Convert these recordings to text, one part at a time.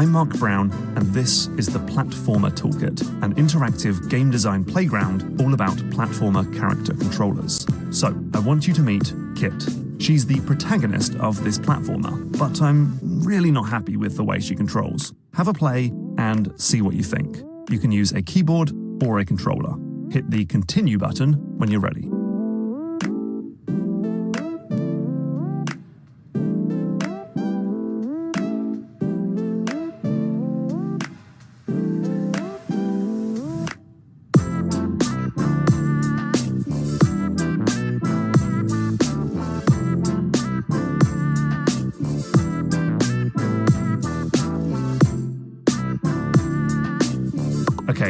I'm Mark Brown, and this is the Platformer Toolkit, an interactive game design playground all about platformer character controllers. So, I want you to meet Kit. She's the protagonist of this platformer, but I'm really not happy with the way she controls. Have a play and see what you think. You can use a keyboard or a controller. Hit the continue button when you're ready.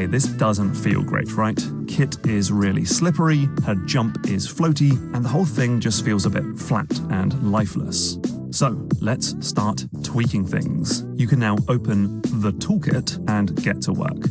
Okay, this doesn't feel great, right? Kit is really slippery, her jump is floaty, and the whole thing just feels a bit flat and lifeless. So let's start tweaking things. You can now open the toolkit and get to work.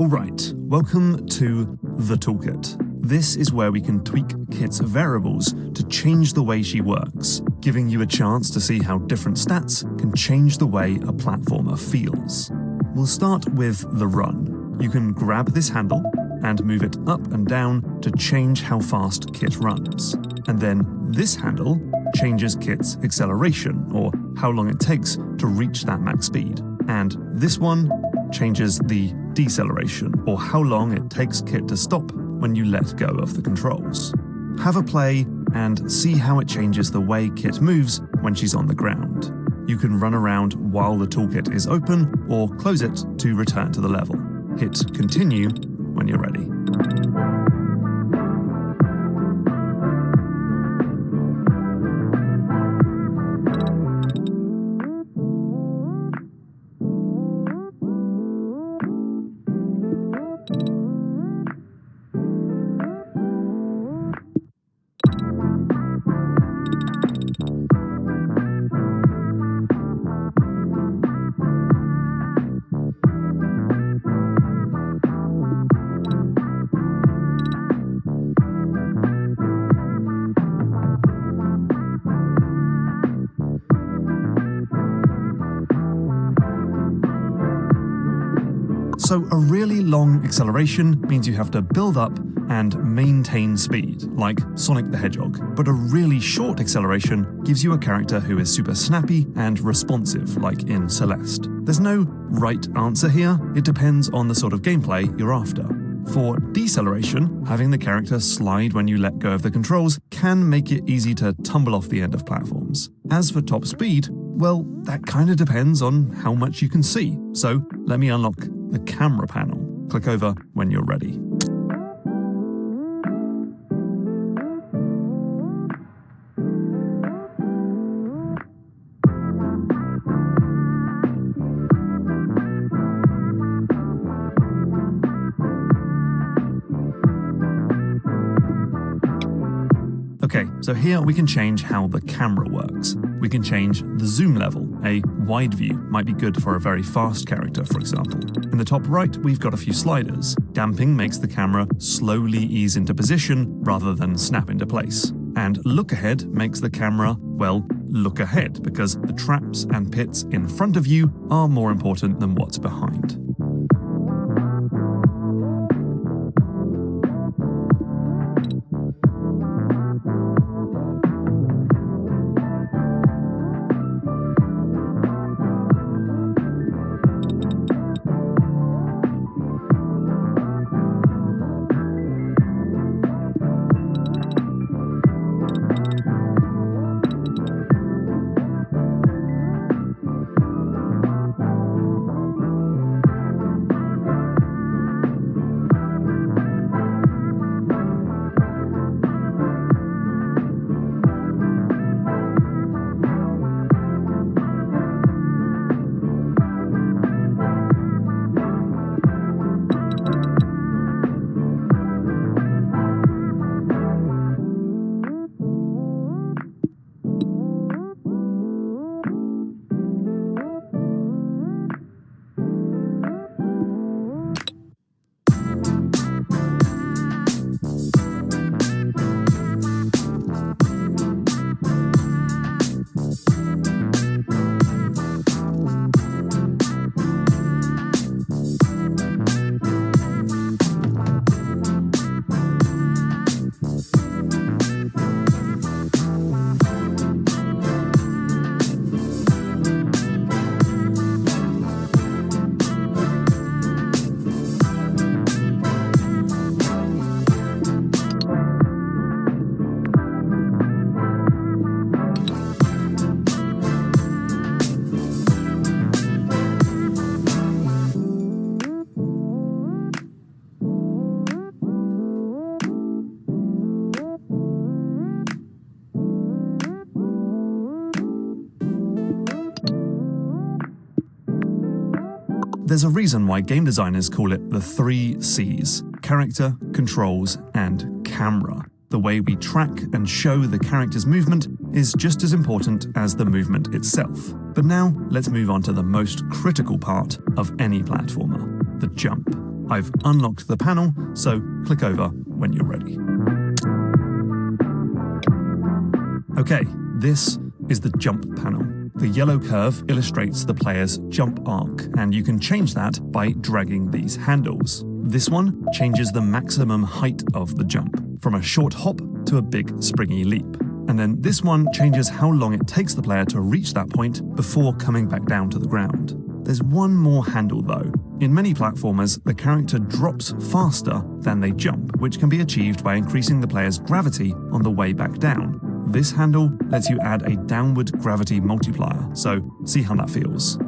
Alright, welcome to the toolkit. This is where we can tweak Kit's variables to change the way she works, giving you a chance to see how different stats can change the way a platformer feels. We'll start with the run. You can grab this handle and move it up and down to change how fast Kit runs. And then this handle changes Kit's acceleration, or how long it takes to reach that max speed. And this one changes the deceleration, or how long it takes Kit to stop when you let go of the controls. Have a play and see how it changes the way Kit moves when she's on the ground. You can run around while the toolkit is open or close it to return to the level. Hit continue when you're ready. So a really long acceleration means you have to build up and maintain speed, like Sonic the Hedgehog. But a really short acceleration gives you a character who is super snappy and responsive, like in Celeste. There's no right answer here, it depends on the sort of gameplay you're after. For deceleration, having the character slide when you let go of the controls can make it easy to tumble off the end of platforms. As for top speed, well, that kind of depends on how much you can see. So let me unlock the camera panel. Click over when you're ready. Okay, so here we can change how the camera works. We can change the zoom level. A wide view might be good for a very fast character, for example. In the top right, we've got a few sliders. Damping makes the camera slowly ease into position rather than snap into place. And look ahead makes the camera, well, look ahead because the traps and pits in front of you are more important than what's behind. There's a reason why game designers call it the three C's character, controls, and camera. The way we track and show the character's movement is just as important as the movement itself. But now, let's move on to the most critical part of any platformer the jump. I've unlocked the panel, so click over when you're ready. Okay, this is the jump panel. The yellow curve illustrates the player's jump arc, and you can change that by dragging these handles. This one changes the maximum height of the jump, from a short hop to a big springy leap. And then this one changes how long it takes the player to reach that point before coming back down to the ground. There's one more handle though. In many platformers, the character drops faster than they jump, which can be achieved by increasing the player's gravity on the way back down. This handle lets you add a downward gravity multiplier, so see how that feels.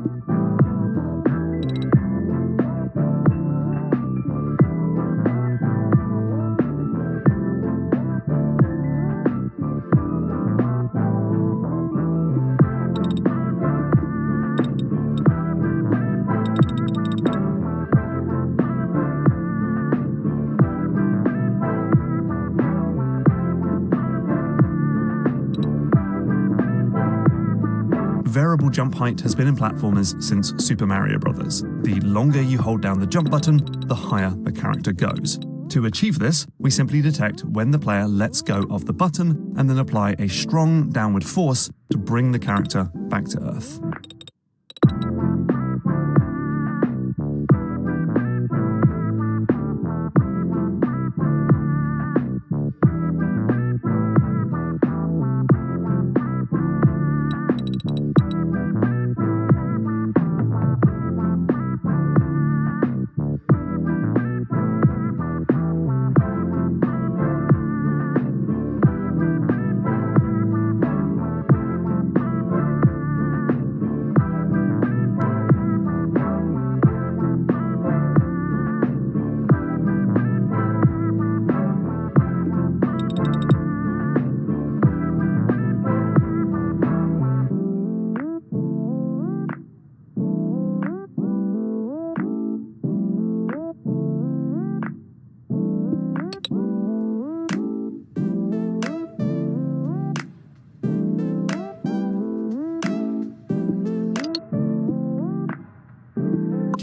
Variable jump height has been in platformers since Super Mario Bros. The longer you hold down the jump button, the higher the character goes. To achieve this, we simply detect when the player lets go of the button and then apply a strong downward force to bring the character back to Earth.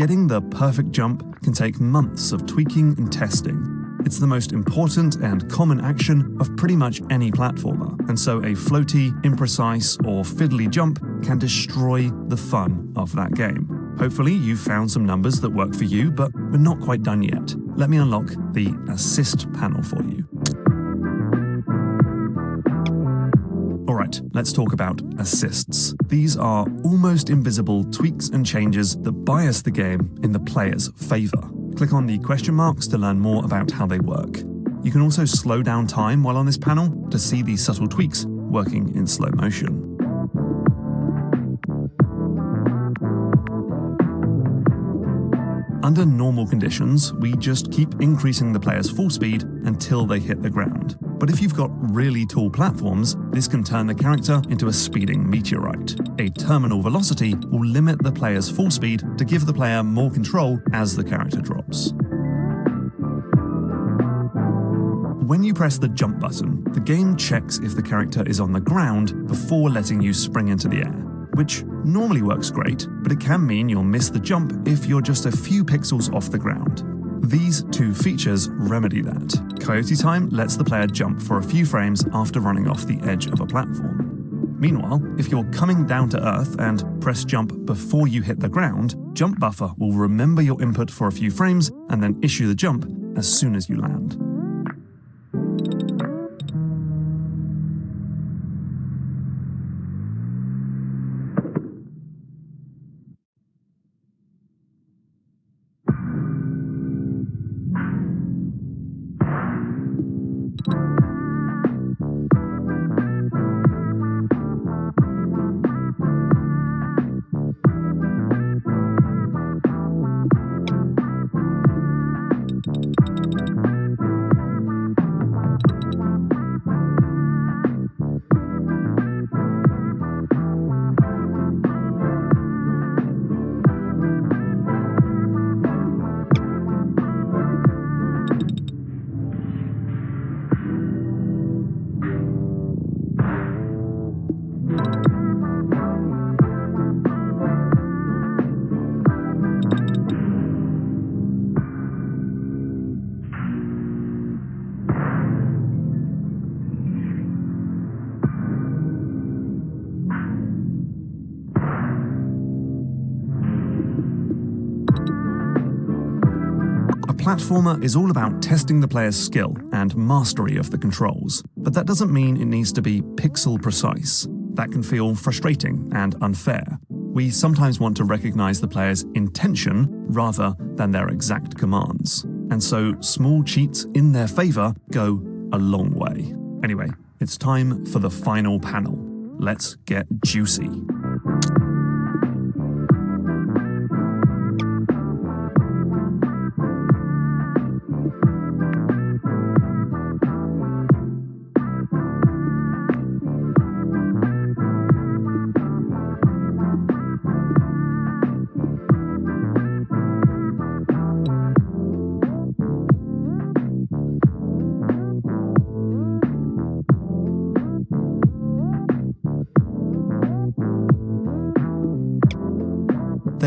Getting the perfect jump can take months of tweaking and testing. It's the most important and common action of pretty much any platformer, and so a floaty, imprecise, or fiddly jump can destroy the fun of that game. Hopefully, you've found some numbers that work for you, but we're not quite done yet. Let me unlock the assist panel for you. Let's talk about assists. These are almost invisible tweaks and changes that bias the game in the player's favour. Click on the question marks to learn more about how they work. You can also slow down time while on this panel to see these subtle tweaks working in slow motion. Under normal conditions, we just keep increasing the player's full speed until they hit the ground. But if you've got really tall platforms, this can turn the character into a speeding meteorite. A terminal velocity will limit the player's full speed to give the player more control as the character drops. When you press the jump button, the game checks if the character is on the ground before letting you spring into the air which normally works great, but it can mean you'll miss the jump if you're just a few pixels off the ground. These two features remedy that. Coyote Time lets the player jump for a few frames after running off the edge of a platform. Meanwhile, if you're coming down to Earth and press jump before you hit the ground, Jump Buffer will remember your input for a few frames and then issue the jump as soon as you land. Platformer is all about testing the player's skill and mastery of the controls, but that doesn't mean it needs to be pixel precise. That can feel frustrating and unfair. We sometimes want to recognize the player's intention rather than their exact commands. And so small cheats in their favor go a long way. Anyway, it's time for the final panel. Let's get juicy.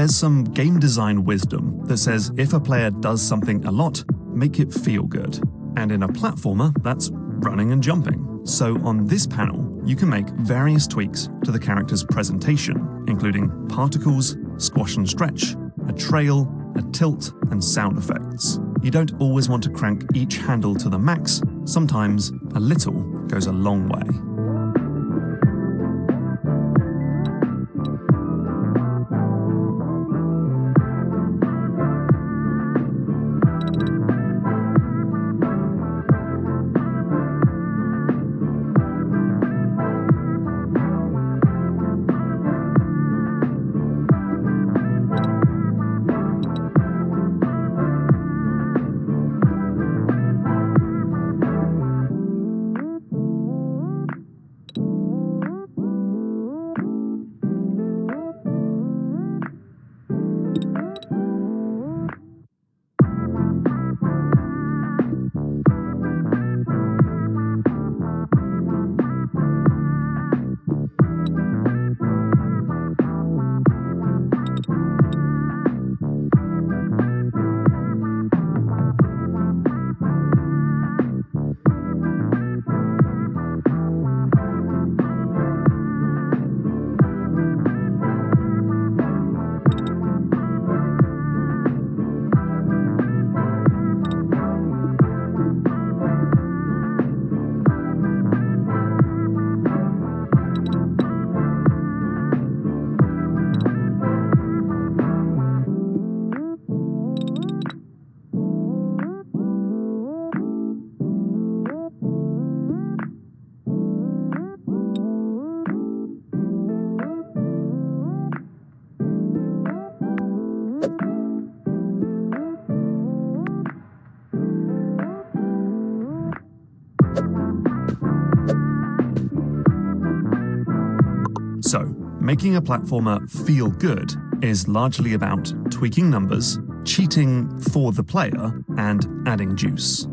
Some game design wisdom that says if a player does something a lot, make it feel good. And in a platformer, that's running and jumping. So on this panel, you can make various tweaks to the character's presentation, including particles, squash and stretch, a trail, a tilt, and sound effects. You don't always want to crank each handle to the max, sometimes a little goes a long way. Making a platformer feel good is largely about tweaking numbers, cheating for the player, and adding juice.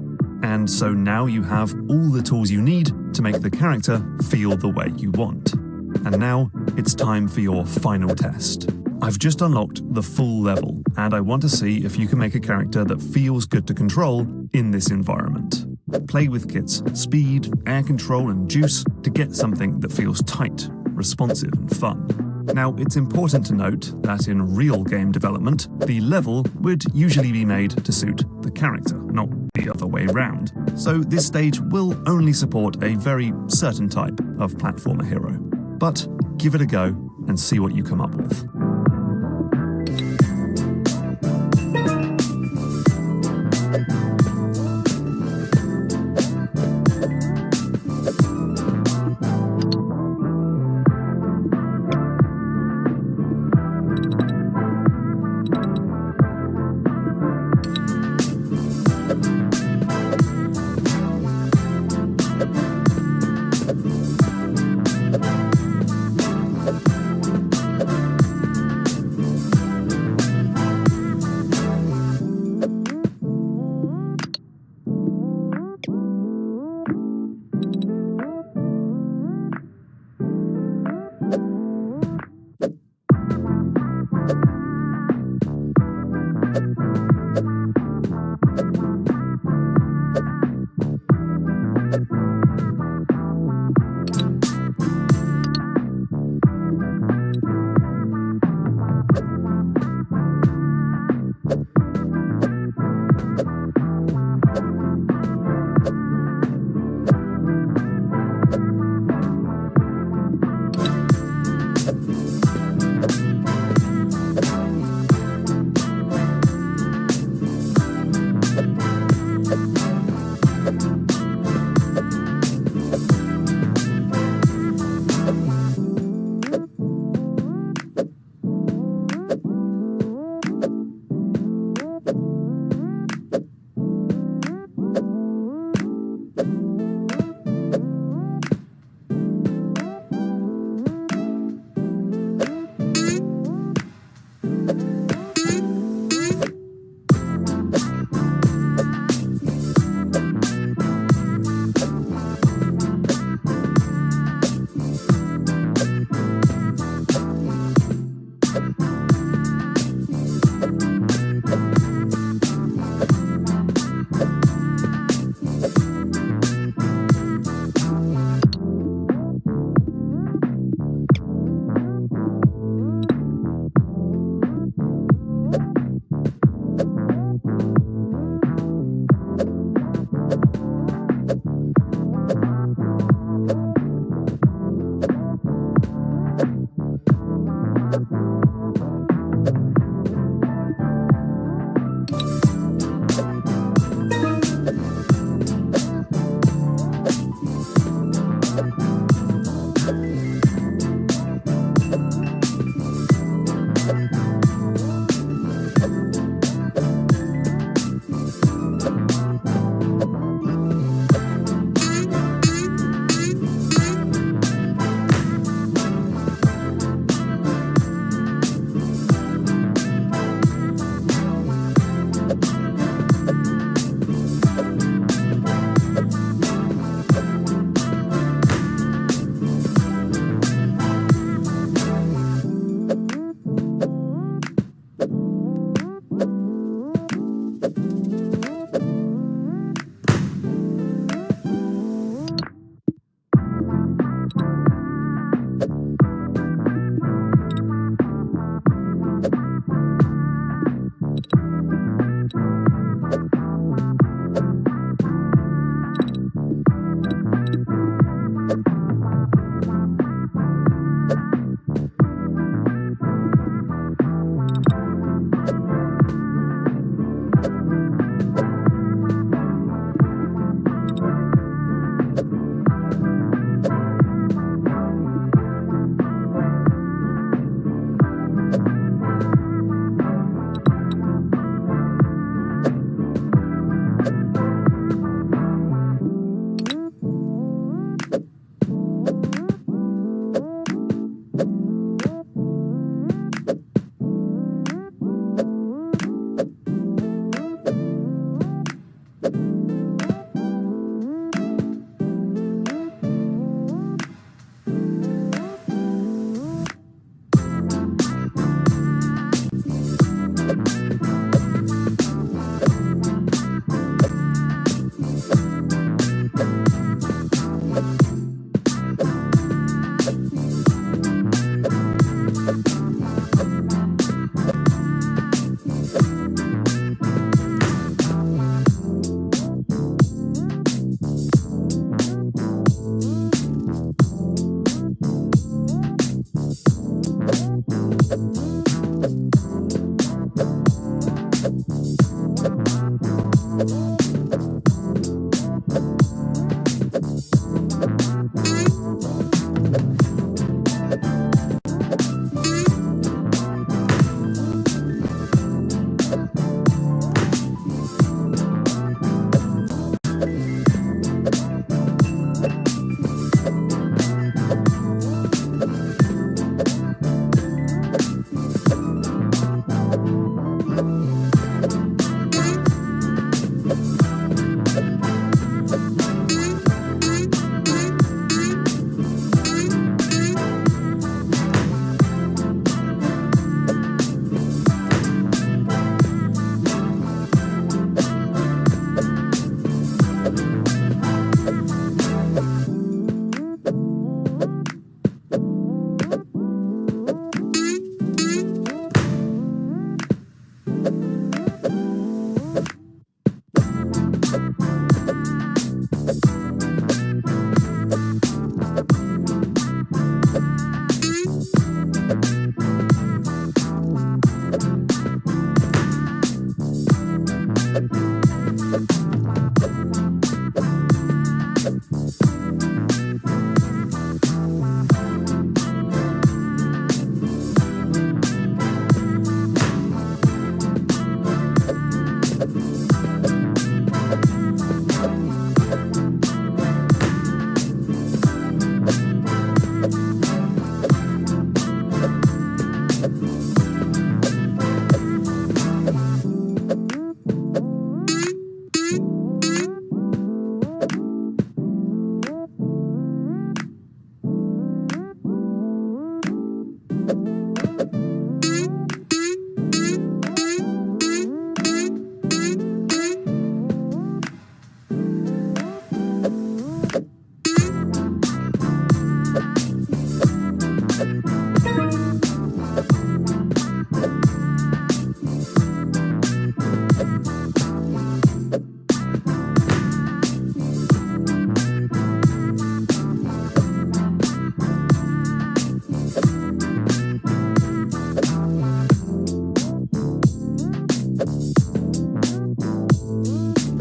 And so now you have all the tools you need to make the character feel the way you want. And now it's time for your final test. I've just unlocked the full level, and I want to see if you can make a character that feels good to control in this environment. Play with Kit's speed, air control, and juice to get something that feels tight, responsive, and fun. Now, it's important to note that in real game development, the level would usually be made to suit the character, not the other way round. So this stage will only support a very certain type of platformer hero. But give it a go and see what you come up with.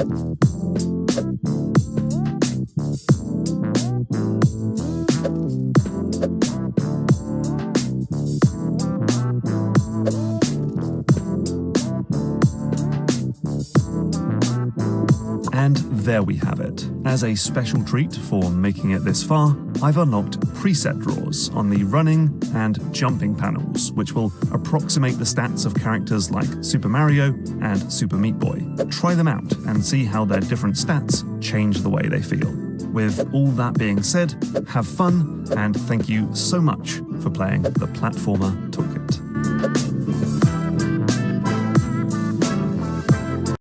Thank you. There we have it. As a special treat for making it this far, I've unlocked preset drawers on the running and jumping panels, which will approximate the stats of characters like Super Mario and Super Meat Boy. Try them out and see how their different stats change the way they feel. With all that being said, have fun, and thank you so much for playing the Platformer.